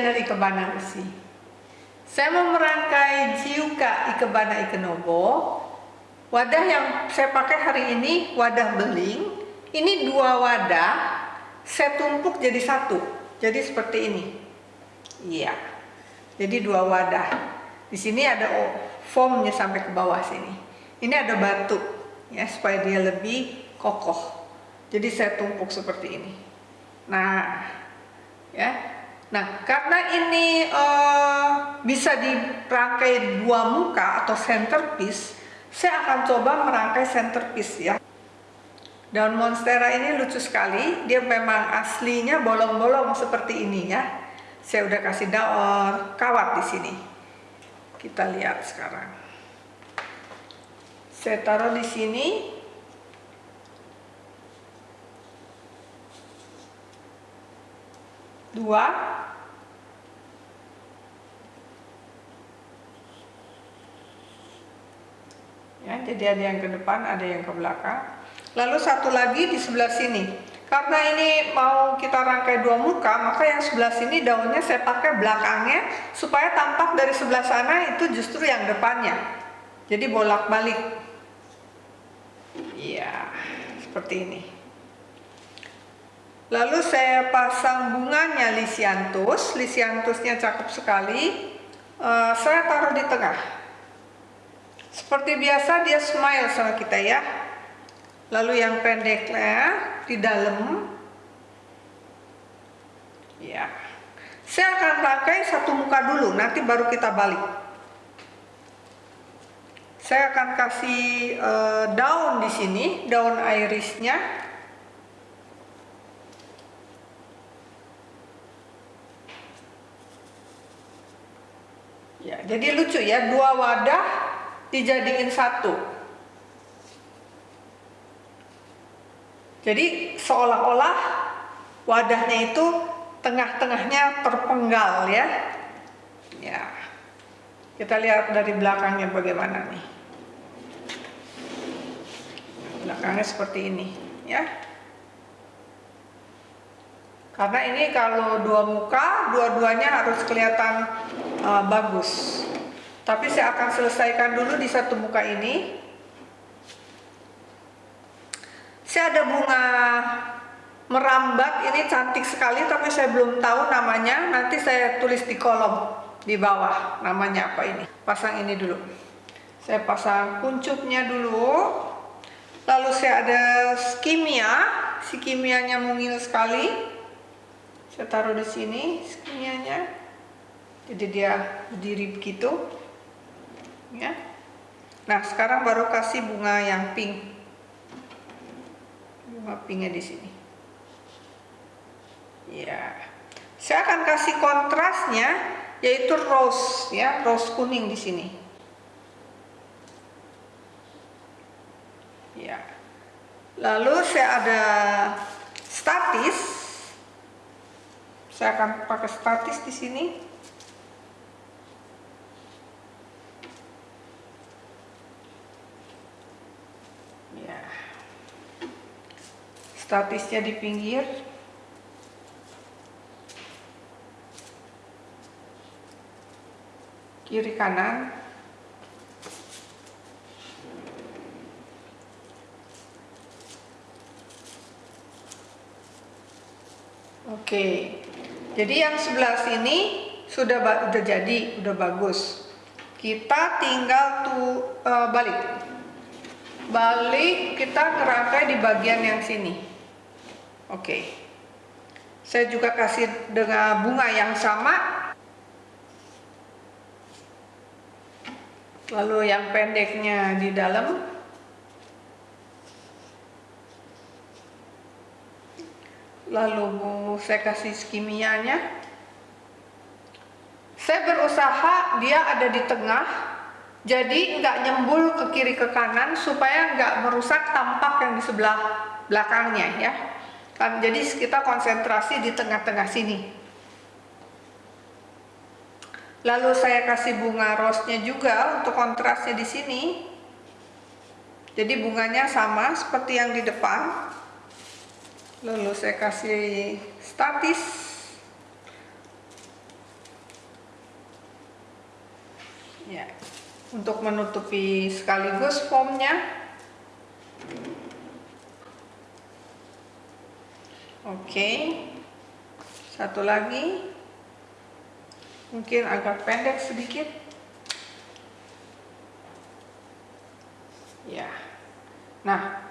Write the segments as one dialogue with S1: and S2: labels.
S1: Ikebana Usi. Saya mau merangkai Jiuka Ikebana Ikenobo. Wadah yang saya pakai hari ini wadah beling. Ini dua wadah, saya tumpuk jadi satu. Jadi seperti ini. Iya. Jadi dua wadah. Di sini ada foamnya sampai ke bawah sini. Ini ada batu ya supaya dia lebih kokoh. Jadi saya tumpuk seperti ini. Nah, ya Nah, karena ini uh, bisa dirangkai dua muka atau centerpiece, saya akan coba merangkai centerpiece ya. Daun monstera ini lucu sekali, dia memang aslinya bolong-bolong seperti ini ya. Saya udah kasih daun kawat di sini. Kita lihat sekarang. Saya taruh di sini. Dua, ya jadi ada yang ke depan ada yang ke belakang. Lalu satu lagi di sebelah sini. Karena ini mau kita rangkai dua muka maka yang sebelah sini daunnya saya pakai belakangnya supaya tampak dari sebelah sana itu justru yang depannya. Jadi bolak balik iya seperti ini. Lalu saya pasang bunganya lisianthus lisianthusnya cakep sekali. Uh, saya taruh di tengah seperti biasa dia smile sama kita ya. Lalu yang pendeknya di dalam. Ya. Saya akan pakai satu muka dulu, nanti baru kita balik. Saya akan kasih uh, daun di sini, daun irisnya. Ya, jadi lucu ya, dua wadah dijadiin satu. Jadi seolah-olah wadahnya itu tengah-tengahnya terpenggal ya. Ya. Kita lihat dari belakangnya bagaimana nih. Belakangnya seperti ini ya. Karena ini kalau dua muka, dua-duanya harus kelihatan uh, bagus. Tapi saya akan selesaikan dulu di satu muka ini. Saya ada bunga merambat, ini cantik sekali tapi saya belum tahu namanya. Nanti saya tulis di kolom di bawah namanya apa ini. Pasang ini dulu. Saya pasang kuncupnya dulu. Lalu saya ada skimia, si kimianya mungil sekali. Saya taruh di sini skimianya. Jadi dia berdiri begitu ya. Nah, sekarang baru kasih bunga yang pink. Bunga pinknya di sini. Ya. Saya akan kasih kontrasnya yaitu rose ya, rose kuning di sini. Ya. Lalu saya ada statis. Saya akan pakai statis di sini. Statisnya di pinggir. Kiri kanan. Oke jadi yang sebelah sini sudah udah jadi udah bagus. Kita tinggal tuh uh, balik. Balik kita ngerangkai di bagian yang sini Oke. Saya juga kasih dengan bunga yang sama. Lalu yang pendeknya di dalam. Lalu saya kasih skimianya. Saya berusaha dia ada di tengah. Jadi nggak nyembul ke kiri ke kanan supaya nggak merusak tampak yang di sebelah belakangnya ya kan Jadi kita konsentrasi di tengah-tengah sini. Lalu saya kasih bunga rosnya juga untuk kontrasnya di sini. Jadi bunganya sama seperti yang di depan. Lalu saya kasih statis. Ya, untuk menutupi sekaligus formnya. Oke. Satu lagi. Mungkin agak pendek sedikit. Ya. Nah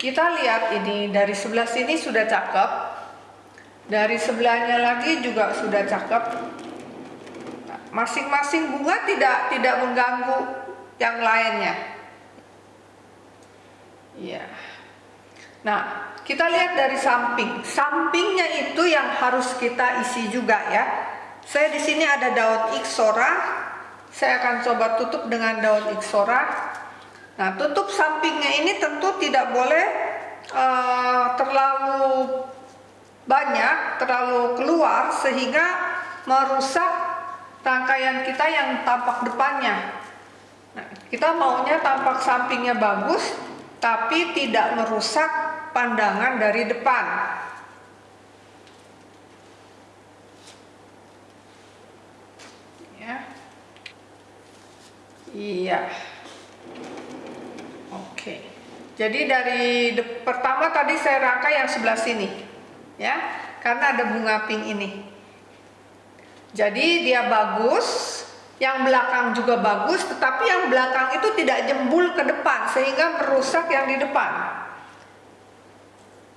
S1: kita lihat ini dari sebelah sini sudah cakep. Dari sebelahnya lagi juga sudah cakep. Masing-masing bunga tidak tidak mengganggu yang lainnya. Iya. Nah, kita lihat dari samping. Sampingnya itu yang harus kita isi juga ya. Saya di sini ada daun iksora. Saya akan coba tutup dengan daun iksora. Nah, tutup sampingnya ini tentu tidak boleh uh, terlalu banyak, terlalu keluar sehingga merusak rangkaian kita yang tampak depannya. Nah, kita maunya tampak sampingnya bagus, tapi tidak merusak pandangan dari depan. Ya. Iya. Oke. Jadi dari pertama tadi saya rangkai yang sebelah sini. Ya, karena ada bunga pink ini. Jadi dia bagus, yang belakang juga bagus, tetapi yang belakang itu tidak jembul ke depan sehingga merusak yang di depan.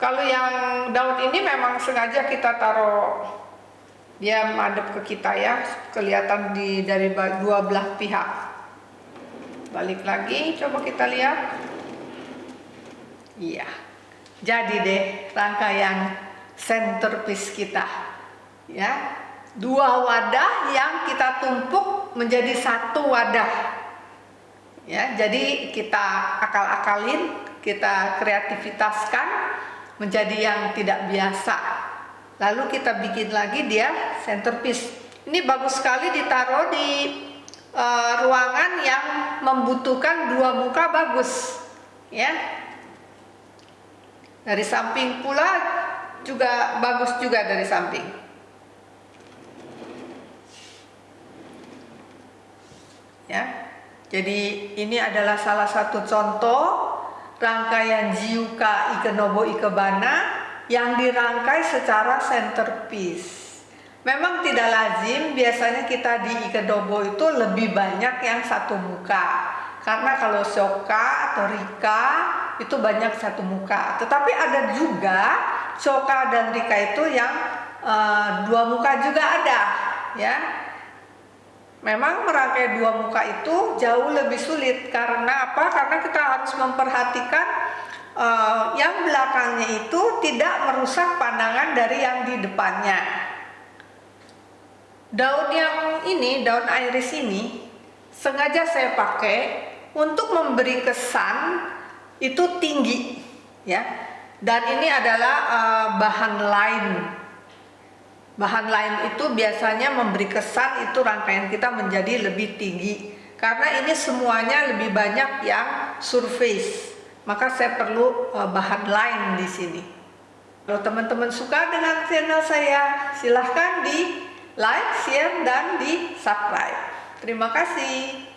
S1: Kalau yang daun ini memang sengaja kita taruh dia madep ke kita ya, kelihatan di dari dua belah pihak. Balik lagi, coba kita lihat. Iya, jadi deh rangkaian centerpiece kita, ya dua wadah yang kita tumpuk menjadi satu wadah ya jadi kita akal-akalin kita kreativitaskan menjadi yang tidak biasa. Lalu kita bikin lagi dia centerpiece. Ini bagus sekali ditaruh di uh, ruangan yang membutuhkan dua muka bagus ya. Dari samping pula juga bagus juga dari samping. Ya. Jadi ini adalah salah satu contoh rangkaian Jiuka Ikenobo Ikebana yang dirangkai secara centerpiece. Memang tidak lazim, biasanya kita di Ikenobo itu lebih banyak yang satu muka. Karena kalau Shoka atau Rika itu banyak satu muka. Tetapi ada juga Shoka dan Rika itu yang uh, dua muka juga ada, ya Memang merangkai dua muka itu jauh lebih sulit karena apa? Karena kita harus memperhatikan uh, yang belakangnya itu tidak merusak pandangan dari yang di depannya. Daun yang ini, daun iris ini, sengaja saya pakai untuk memberi kesan itu tinggi, ya. Dan ini adalah uh, bahan lain Bahan lain itu biasanya memberi kesan itu rangkaian kita menjadi lebih tinggi karena ini semuanya lebih banyak yang surface. Maka saya perlu uh, bahan lain di sini. Kalau teman-teman suka dengan channel saya, silahkan di like, share, dan di subscribe. Terima kasih.